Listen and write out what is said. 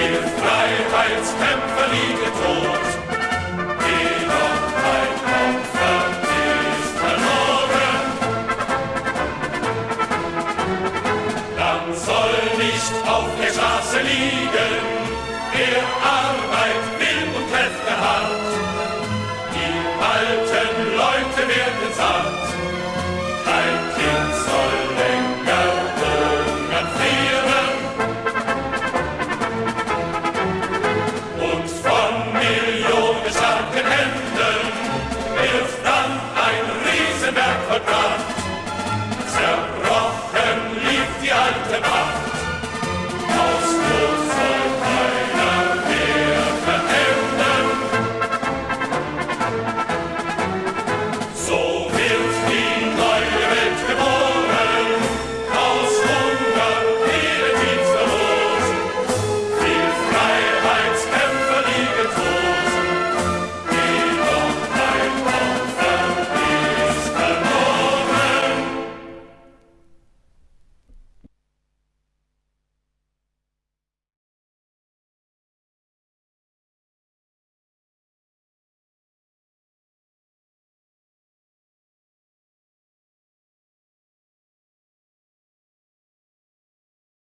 Freiheitskämpfer liegen tot. Jedoch ein Opfer ist verloren. Dann soll nicht auf der Straße liegen, wer Arbeit will und Kräfte hat. Die Wald